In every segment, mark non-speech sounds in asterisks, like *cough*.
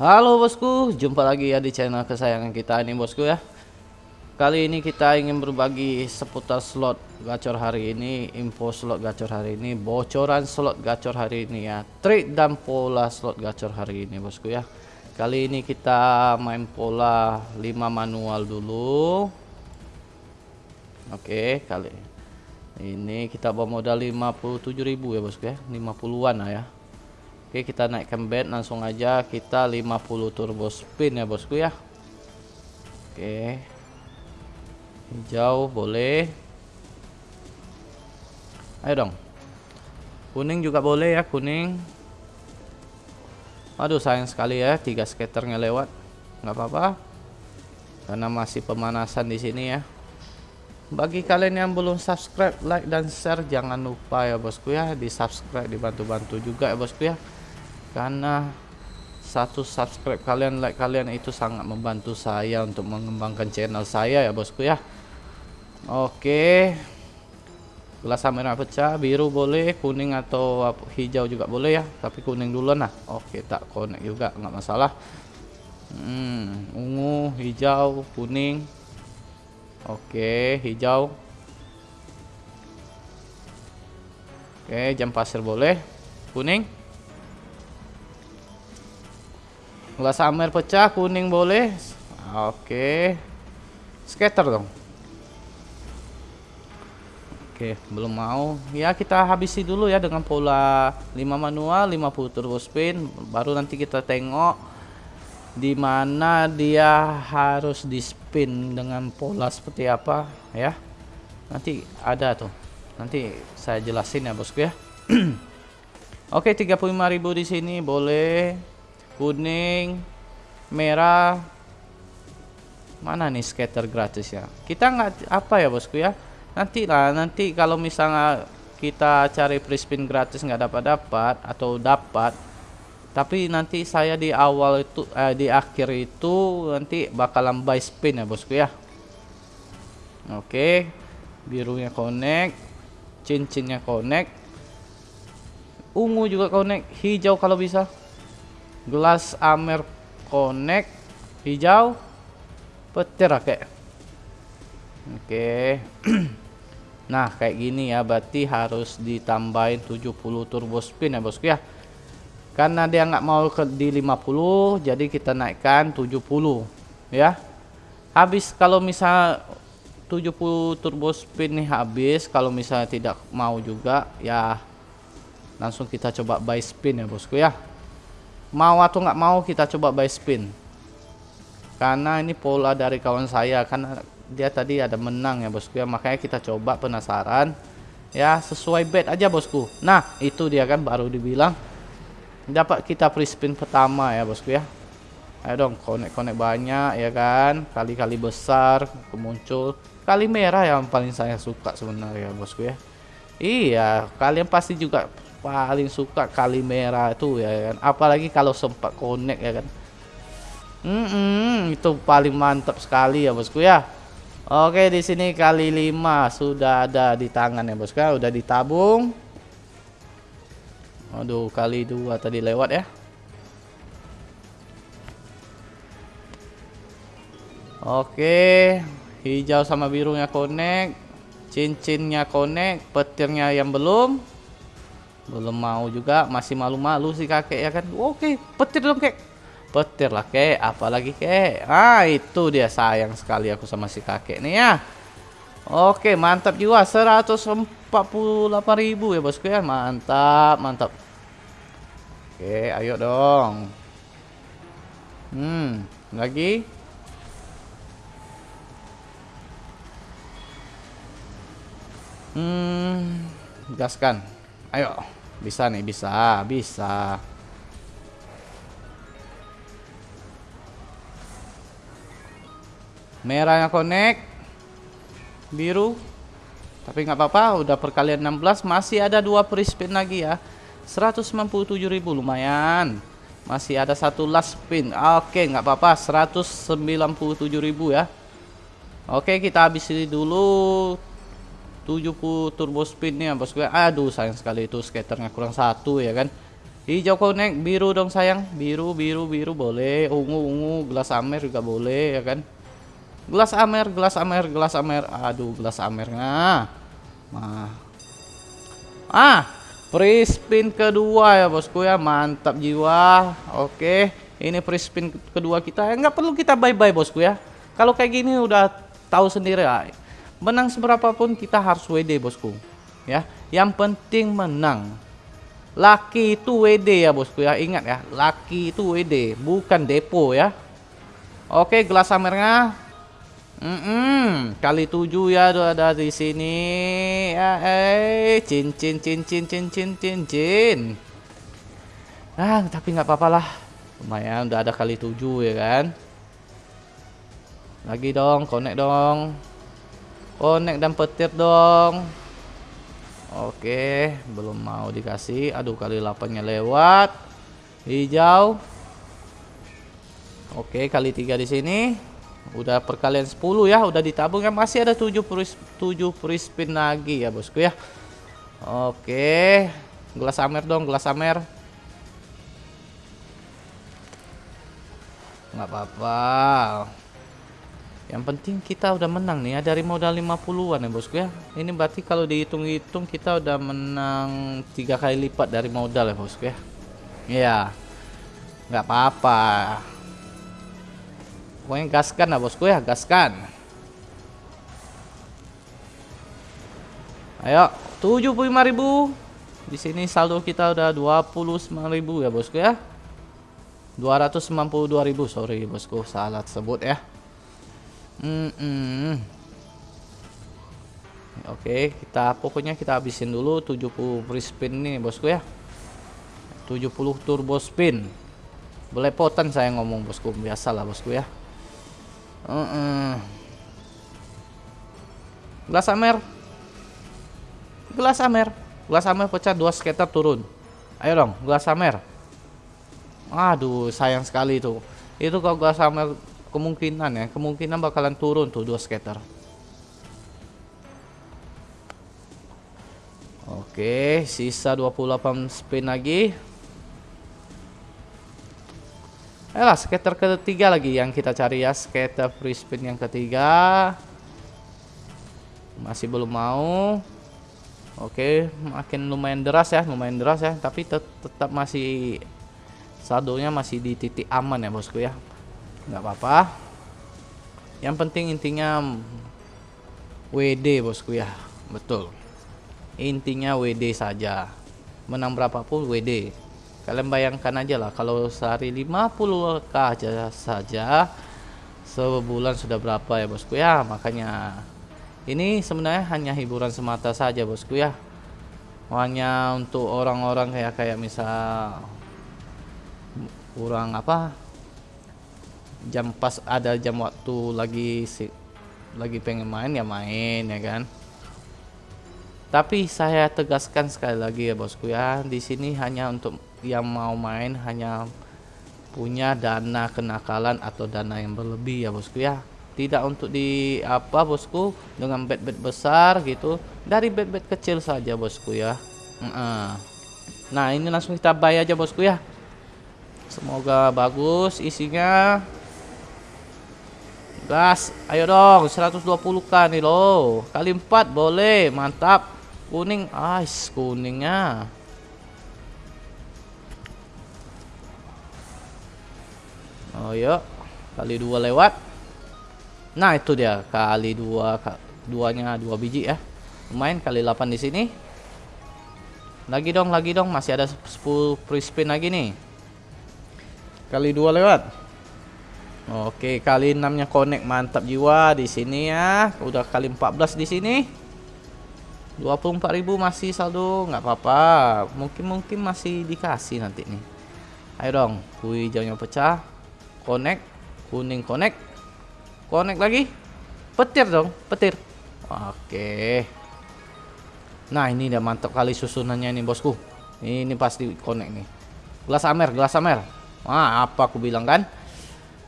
Halo bosku, jumpa lagi ya di channel kesayangan kita ini bosku ya. Kali ini kita ingin berbagi seputar slot gacor hari ini Info slot gacor hari ini Bocoran slot gacor hari ini ya. Trik dan pola slot gacor hari ini bosku ya. Kali ini kita main pola 5 manual dulu. Oke kali ini kita bawa modal 57.000 ya bosku ya. 50-an lah ya Oke kita naikkan bed langsung aja kita 50 turbo spin ya bosku ya. Oke. Hijau boleh. Ayo dong. Kuning juga boleh ya kuning. Aduh sayang sekali ya tiga skaternya lewat. Nggak apa-apa. Karena masih pemanasan di sini ya. Bagi kalian yang belum subscribe, like dan share jangan lupa ya bosku ya di subscribe dibantu-bantu juga ya bosku ya karena satu subscribe kalian like kalian itu sangat membantu saya untuk mengembangkan channel saya ya bosku ya. Oke. Gelas merah pecah biru boleh kuning atau hijau juga boleh ya tapi kuning dulu nah oke tak connect juga nggak masalah. Hmm, ungu hijau kuning. Oke hijau. Oke jam pasir boleh. Kuning Gelas amer pecah, kuning boleh. Oke. Skater dong. Oke, belum mau. Ya, kita habisi dulu ya dengan pola 5 manual, 50 turbo spin. Baru nanti kita tengok di mana dia harus di spin dengan pola seperti apa ya. Nanti ada tuh. Nanti saya jelasin ya, Bosku ya. *clears throat* Oke, 35.000 di sini boleh kuning merah. Mana nih scatter gratis ya? Kita nggak apa ya bosku ya? Nanti lah nanti kalau misalnya kita cari free spin gratis nggak dapat dapat atau dapat tapi nanti saya di awal itu eh, di akhir itu nanti bakalan buy spin ya bosku ya. Oke birunya connect cincinnya connect ungu juga connect hijau kalau bisa gelas amer connect hijau petir kayak oke. *clears throat* Nah kayak gini ya berarti harus ditambahin 70 turbo spin ya bosku ya. Karena dia nggak mau ke di 50 jadi kita naikkan 70 ya. Habis kalau misal 70 turbo spin nih habis kalau misalnya tidak mau juga ya langsung kita coba buy spin ya bosku ya mau atau nggak mau kita coba buy spin. Karena ini pola dari kawan saya karena dia tadi ada menang ya bosku ya. Makanya kita coba penasaran. Ya sesuai bet aja bosku. Nah itu dia kan baru dibilang. Dapat kita free spin pertama ya bosku ya. Ayo dong konek-konek banyak ya kan. Kali-kali besar kemuncul. Kali merah yang paling saya suka sebenarnya bosku ya. Iya kalian pasti juga paling suka kali merah itu ya kan. Apalagi kalau sempat connect ya kan. Mm itu paling mantap sekali ya bosku ya. Oke di sini kali lima sudah ada di tangan ya bosku ya. Udah ditabung. Aduh kali dua tadi lewat ya. Oke hijau sama birunya connect cincinnya connect petirnya yang belum belum mau juga masih malu-malu si kakek ya kan? Oke petir dong kek. Petir lah kek. Apalagi kek? Ah itu dia sayang sekali aku sama si kakek nih ya. Oke mantap juga 148.000 ya bosku ya. Mantap mantap. Oke ayo dong. Hmm lagi? Hmm gaskan. Ayo bisa nih, bisa, bisa. Merahnya connect. Biru. Tapi nggak apa-apa, udah perkalian 16 masih ada dua free spin lagi ya. 197.000 lumayan. Masih ada satu last spin. Oke, nggak apa-apa, 197.000 ya. Oke, kita habisi dulu 70 turbo nih bosku aduh sayang sekali itu skaternya kurang satu ya kan Hijau connect, biru dong sayang. Biru, biru, biru boleh. Ungu, ungu, gelas amer juga boleh ya kan. Gelas amer, gelas amer, gelas amer. Aduh, gelas amernya. Nah. Ah, free spin kedua ya bosku ya. Mantap jiwa. Oke, ini free spin kedua kita. Enggak perlu kita bye-bye bosku ya. Kalau kayak gini udah tahu sendiri ya. Menang seberapa pun kita harus WD bosku. Ya, yang penting menang. Laki itu WD ya bosku ya. Ingat ya, laki itu WD, bukan depo ya. Oke, gelas amernya Mm -mm, kali tujuh ya ada di sini. Ya, eh, cincin, cincin, cincin, cincin. Ah, tapi nggak apa-apa lah. Lumayan udah ada kali tujuh ya kan. Lagi dong, connect dong. Connect dan petir dong. Oke, belum mau dikasih. Aduh, kali 8-nya lewat. Hijau. Oke, kali tiga di sini. Udah perkalian 10 ya, udah ditabung ya. Masih ada 7 free, 7 free spin lagi ya, bosku ya. Oke. Gelas amer dong, gelas amer. nggak apa-apa. Yang penting kita udah menang nih ya dari modal 50-an ya, bosku ya. Ini berarti kalau dihitung-hitung kita udah menang tiga kali lipat dari modal ya, bosku ya. Iya. nggak apa-apa. Pokoknya gaskan lah bosku ya, gaskan. Ayo, 75.000. Di sini saldo kita udah 29.000 ya bosku ya. 292.000, sorry bosku, salah sebut ya. Mm -mm. Oke, kita pokoknya kita habisin dulu 70 free spin nih bosku ya. 70 turbo spin. Belepotan saya ngomong bosku, biasalah bosku ya. Uh -uh. Gelas amer. Gelas amer. Gelas amer pecah dua skater turun. Ayo dong, gelas amer. Aduh, sayang sekali itu. Itu kalau gelas amer kemungkinan ya, kemungkinan bakalan turun tuh dua skater. Oke, sisa 28 spin lagi. Ayolah skater ketiga lagi yang kita cari ya Skater free spin yang ketiga Masih belum mau Oke makin lumayan deras ya Lumayan deras ya Tapi tet tetap masih Saldonya masih di titik aman ya bosku ya nggak apa-apa. Yang penting intinya WD bosku ya Betul. Intinya WD saja. Menang berapapun WD kalian bayangkan aja lah kalau sehari 50k aja saja sebulan sudah berapa ya bosku ya makanya ini sebenarnya hanya hiburan semata saja bosku ya hanya untuk orang-orang kayak kayak misal kurang apa jam pas ada jam waktu lagi lagi pengen main ya main ya kan? Tapi saya tegaskan sekali lagi ya bosku ya di sini hanya untuk yang mau main hanya punya dana kenakalan atau dana yang berlebih ya bosku ya. Tidak untuk di apa bosku dengan bed-bed besar gitu dari bed-bed kecil saja bosku ya. Nah ini langsung kita buy aja bosku ya. Semoga bagus isinya gas ayo dong 120k nih loh kali 4 boleh mantap kuning ice kuningnya Oh yuk kali dua lewat. Nah itu dia kali dua duanya dua biji ya. Lumayan kali 8 di sini. Lagi dong, lagi dong, masih ada 10 free spin lagi nih. Kali dua lewat. Oke, kali 6-nya connect mantap jiwa di sini ya. Udah kali 14 di sini. 24.000 masih saldo, nggak apa-apa. Mungkin mungkin masih dikasih nanti nih. Ayo dong, kui hijaunya pecah. Connect kuning connect. Connect lagi. Petir dong petir. Oke. Nah ini udah mantap kali susunannya ini bosku. Ini pasti connect nih. Gelas amer gelas amer. Ah apa aku bilang kan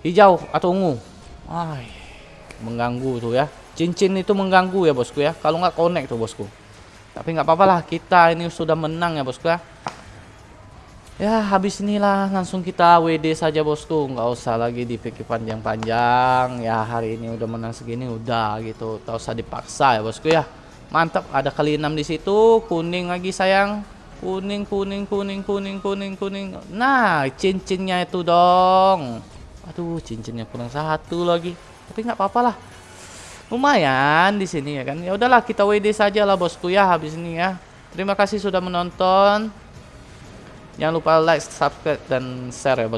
hijau atau ungu? Ay, mengganggu tuh ya. Cincin itu mengganggu ya bosku ya. Kalau nggak connect tuh bosku. Tapi nggak apa-apa lah kita ini sudah menang ya bosku ya. Ya habis inilah langsung kita WD saja bosku. Nggak usah lagi dipikir panjang-panjang. Ya hari ini udah menang segini udah gitu. Tak usah dipaksa ya bosku ya. Mantap ada kali enam di situ. Kuning lagi sayang. Kuning kuning kuning kuning kuning kuning. Nah cincinnya itu dong aduh cincinnya kurang satu lagi. Tapi nggak apa-apa lah. Lumayan di sini ya kan? Ya udahlah kita WD saja lah bosku ya habis ini ya. Terima kasih sudah menonton. Jangan lupa like, subscribe, dan share ya bos.